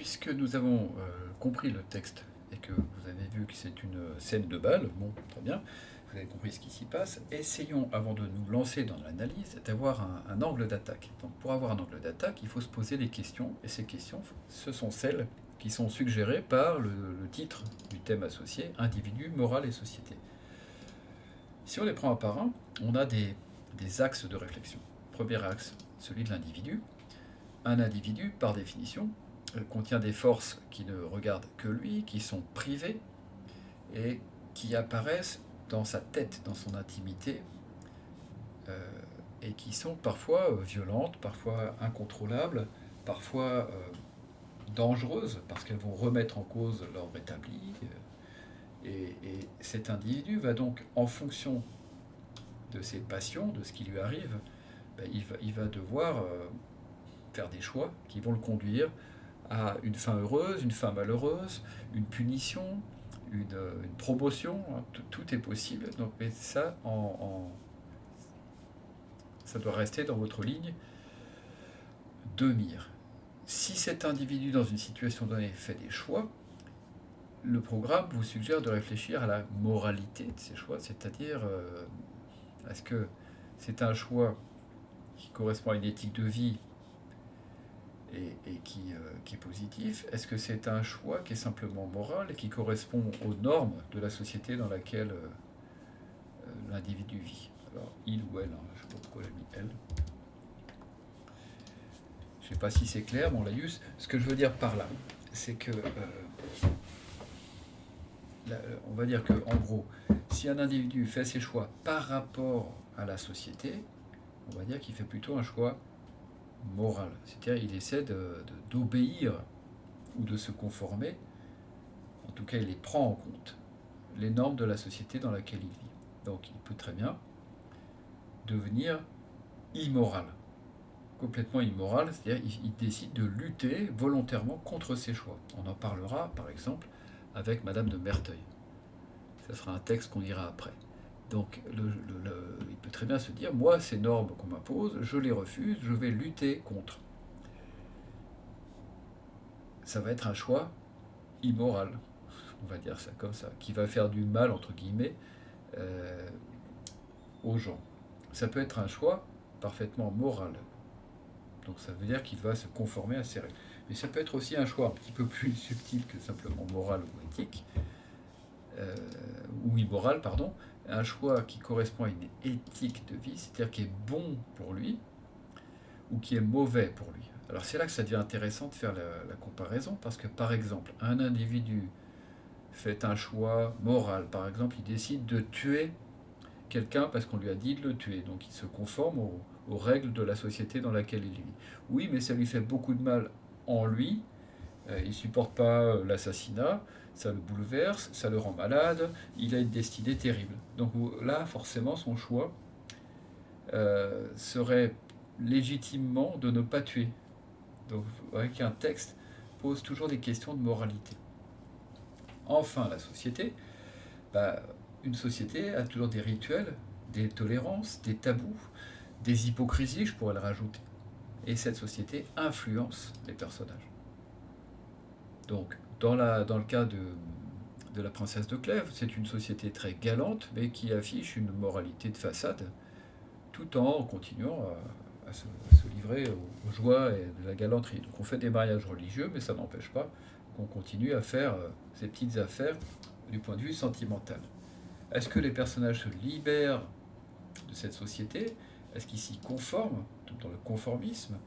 puisque nous avons euh, compris le texte et que vous avez vu que c'est une scène de bal, bon, très bien, vous avez compris ce qui s'y passe, essayons, avant de nous lancer dans l'analyse, d'avoir un, angle d'attaque. Donc pour avoir un angle d'attaque, il faut se poser des questions, et ces questions, ce sont celles qui sont suggérées par le, titre du thème associé, individu, morale et société. Si on les prend un par un, on a des, axes de réflexion. Premier axe, celui de l'individu. Un individu, par définition, contient des forces qui ne regardent que lui, qui sont privées et qui apparaissent dans sa tête, dans son intimité, euh, et qui sont parfois euh, violentes, parfois incontrôlables, parfois dangereuses, parce qu'elles vont remettre en cause l'ordre établi. Et, cet individu va donc, en fonction de ses passions, de ce qui lui arrive, ben, il, va, devoir faire des choix qui vont le conduire à une fin heureuse, une fin malheureuse, une punition, une, promotion, hein, tout, est possible. Donc, mais ça, ça doit rester dans votre ligne de mire. Si cet individu, dans une situation donnée, fait des choix, le programme vous suggère de réfléchir à la moralité de ces choix, c'est-à-dire, euh, est-ce que c'est un choix qui correspond à une éthique de vie et, qui, euh, qui, est positif Est-ce que c'est un choix qui est simplement moral et qui correspond aux normes de la société dans laquelle euh, euh, l'individu vit? Alors, il ou elle, hein, je ne sais pas pourquoi j'ai mis elle. Je ne sais pas si c'est clair, mon laïus. Ce que je veux dire par là, c'est que, on va dire que, en gros, si un individu fait ses choix par rapport à la société, on va dire qu'il fait plutôt un choix C'est-à-dire il essaie d'obéir ou de se conformer, en tout cas il les prend en compte, les normes de la société dans laquelle il vit. Donc il peut très bien devenir immoral, complètement immoral, c'est-à-dire il, décide de lutter volontairement contre ses choix. On en parlera par exemple avec Madame de Merteuil. Ce sera un texte qu'on ira après. Donc il peut très bien se dire, moi, ces normes qu'on m'impose, je les refuse, je vais lutter contre. Ça va être un choix immoral, on va dire ça comme ça, qui va faire du mal, entre guillemets, euh, aux gens. Ça peut être un choix parfaitement moral. Donc ça veut dire qu'il va se conformer à ces règles. Mais ça peut être aussi un choix un petit peu plus subtil que simplement moral ou éthique, euh, ou immoral, pardon, un choix qui correspond à une éthique de vie, c'est-à-dire qui est bon pour lui ou qui est mauvais pour lui. Alors c'est là que ça devient intéressant de faire la, comparaison, parce que par exemple, un individu fait un choix moral, par exemple, il décide de tuer quelqu'un parce qu'on lui a dit de le tuer, donc il se conforme aux, aux règles de la société dans laquelle il vit. Oui, mais ça lui fait beaucoup de mal en lui, euh, il supporte pas euh, l'assassinat, ça le bouleverse, ça le rend malade, il a une destinée terrible. Donc là, forcément, son choix euh, serait légitimement de ne pas tuer. Donc voyez qu'un texte pose toujours des questions de moralité. Enfin, la société, bah, une société a toujours des rituels, des tolérances, des tabous, des hypocrisies, je pourrais le rajouter. Et cette société influence les personnages. Donc, dans, le cas de, de la princesse de Clèves, c'est une société très galante, mais qui affiche une moralité de façade, tout en continuant à, se, livrer aux, joies et de la galanterie. Donc on fait des mariages religieux, mais ça n'empêche pas qu'on continue à faire euh, ces petites affaires du point de vue sentimental. Est-ce que les personnages se libèrent de cette société? Est-ce qu'ils s'y conforment, dans le conformisme?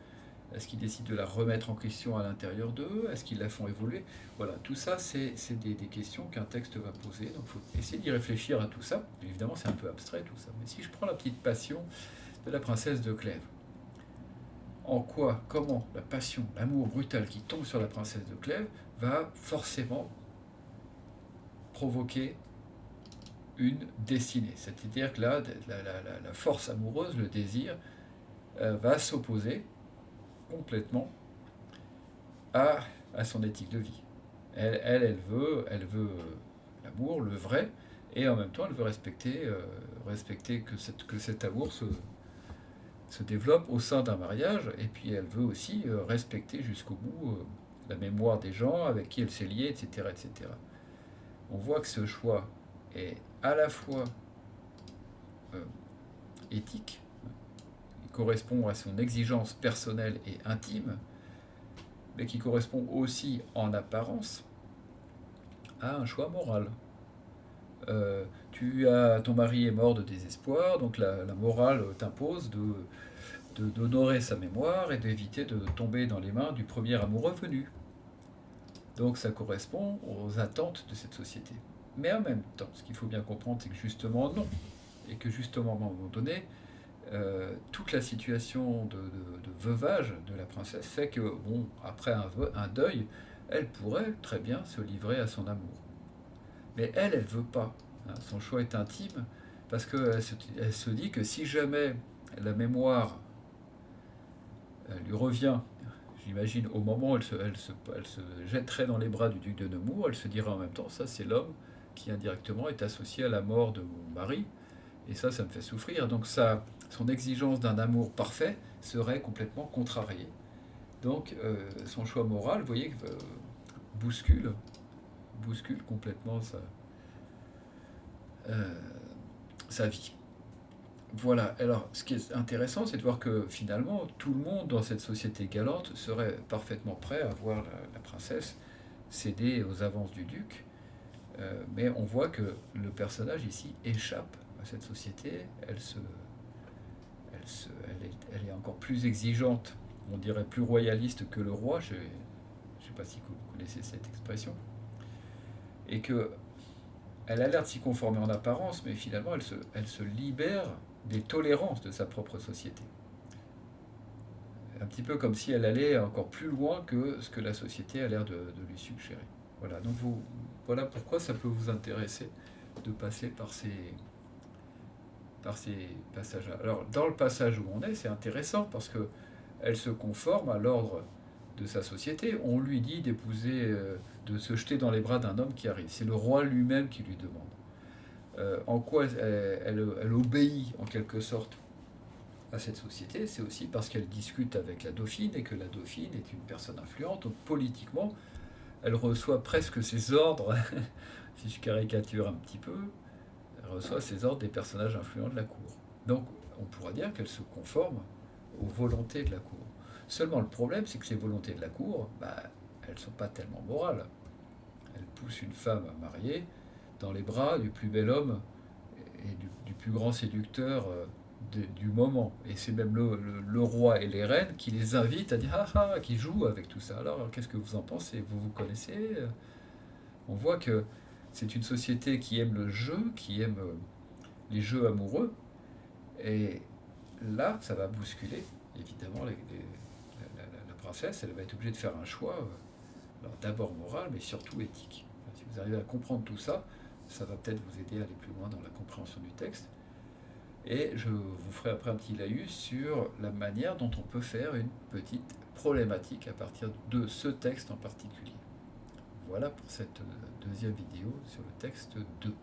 Est-ce qu'ils décident de la remettre en question à l'intérieur d'eux? Est-ce qu'ils la font évoluer? Voilà, tout ça, c'est des, questions qu'un texte va poser. Donc il faut essayer d'y réfléchir à tout ça. Évidemment, c'est un peu abstrait tout ça. Mais si je prends la petite passion de la princesse de Clèves, en quoi, comment la passion, l'amour brutal qui tombe sur la princesse de Clèves va forcément provoquer une destinée? C'est-à-dire que là, la, force amoureuse, le désir, euh, va s'opposer complètement à, à son éthique de vie. Elle, elle, veut, elle veut l'amour, le vrai, et en même temps, elle veut respecter, euh, respecter que, cette, que cet amour se, se développe au sein d'un mariage, et puis elle veut aussi euh, respecter jusqu'au bout euh, la mémoire des gens avec qui elle s'est liée, etc., etc. On voit que ce choix est à la fois euh, éthique, correspond à son exigence personnelle et intime, mais qui correspond aussi en apparence à un choix moral. Euh, tu as, ton mari est mort de désespoir, donc la, morale t'impose d'honorer sa mémoire et d'éviter de tomber dans les mains du premier amoureux venu. Donc ça correspond aux attentes de cette société. Mais en même temps, ce qu'il faut bien comprendre, c'est que justement non. Et que justement, à un moment donné, euh, toute la situation de, veuvage de la princesse fait que, bon, après un, deuil, elle pourrait très bien se livrer à son amour. Mais elle, elle ne veut pas. Hein. Son choix est intime parce qu'elle se, elle se dit que si jamais la mémoire lui revient, j'imagine au moment où elle se, elle, se, elle se jetterait dans les bras du duc de Nemours, elle se dirait en même temps, ça c'est l'homme qui indirectement est associé à la mort de mon mari, et ça, ça me fait souffrir. Donc ça, son exigence d'un amour parfait serait complètement contrariée. Donc euh, son choix moral, vous voyez, euh, bouscule, complètement sa, euh, sa vie. Voilà, alors ce qui est intéressant, c'est de voir que finalement, tout le monde dans cette société galante serait parfaitement prêt à voir la, princesse céder aux avances du duc, mais on voit que le personnage ici échappe à cette société, elle, se, elle, est, encore plus exigeante, on dirait plus royaliste que le roi, je ne sais pas si vous connaissez cette expression, et que elle a l'air de s'y conformer en apparence, mais finalement, elle se, libère des tolérances de sa propre société. Un petit peu comme si elle allait encore plus loin que ce que la société a l'air de, lui suggérer. Voilà, voilà pourquoi ça peut vous intéresser de passer par ces, ces passages-là. Alors, dans le passage où on est, c'est intéressant parce que elle se conforme à l'ordre de sa société. On lui dit d'épouser, euh, de se jeter dans les bras d'un homme qui arrive. C'est le roi lui-même qui lui demande. Euh, en quoi elle, obéit en quelque sorte à cette société, c'est aussi parce qu'elle discute avec la dauphine et que la dauphine est une personne influente. Donc politiquement, elle reçoit presque ses ordres, si je caricature un petit peu, elle reçoit ses ordres des personnages influents de la cour. Donc on pourra dire qu'elle se conforme aux volontés de la cour. Seulement le problème, c'est que ces volontés de la cour, bah, elles ne sont pas tellement morales. Elles poussent une femme à marier dans les bras du plus bel homme et du, plus grand séducteur euh, du moment. Et c'est même le, roi et les reines qui les invitent à dire ah ah, qui jouent avec tout ça. Alors qu'est-ce que vous en pensez? Vous vous connaissez? On voit que c'est une société qui aime le jeu, qui aime euh, les jeux amoureux. Et là, ça va bousculer, évidemment, la, princesse. Elle va être obligée de faire un choix, euh, d'abord moral, mais surtout éthique. Si vous arrivez à comprendre tout ça, ça va peut-être vous aider à aller plus loin dans la compréhension du texte. Et je vous ferai après un petit laïus sur la manière dont on peut faire une petite problématique à partir de ce texte en particulier. Voilà pour cette deuxième vidéo sur le texte 2.